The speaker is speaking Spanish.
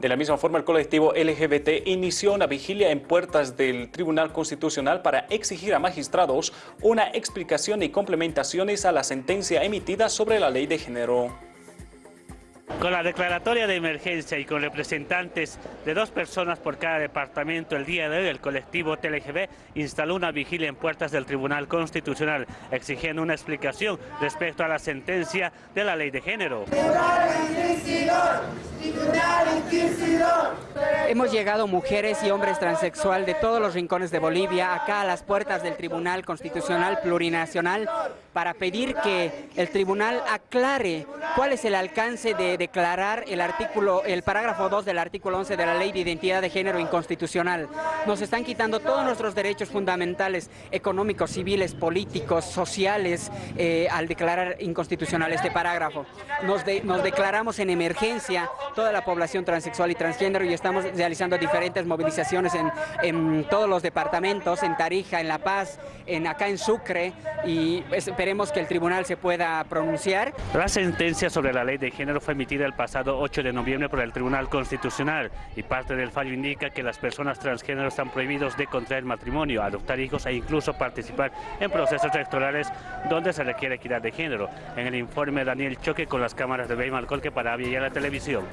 De la misma forma, el colectivo LGBT inició una vigilia en puertas del Tribunal Constitucional para exigir a magistrados una explicación y complementaciones a la sentencia emitida sobre la ley de género. Con la declaratoria de emergencia y con representantes de dos personas por cada departamento, el día de hoy el colectivo TLGB instaló una vigilia en puertas del Tribunal Constitucional, exigiendo una explicación respecto a la sentencia de la ley de género. Libertad es Hemos llegado mujeres y hombres transexual de todos los rincones de Bolivia, acá a las puertas del Tribunal Constitucional Plurinacional, para pedir que el tribunal aclare cuál es el alcance de declarar el artículo, el parágrafo 2 del artículo 11 de la Ley de Identidad de Género inconstitucional. Nos están quitando todos nuestros derechos fundamentales, económicos, civiles, políticos, sociales, eh, al declarar inconstitucional este parágrafo. Nos, nos declaramos en emergencia toda la población transexual y transgénero y estamos realizando diferentes movilizaciones en, todos los departamentos, en Tarija, en La Paz, en acá en Sucre y esperemos que el tribunal se pueda pronunciar. La sentencia sobre la ley de género fue emitida el pasado 8 de noviembre por el Tribunal Constitucional y parte del fallo indica que las personas transgénero están prohibidos de contraer matrimonio, adoptar hijos e incluso participar en procesos electorales donde se requiere equidad de género. En el informe Daniel Choque con las cámaras de Beymalcolque para Avia la Televisión.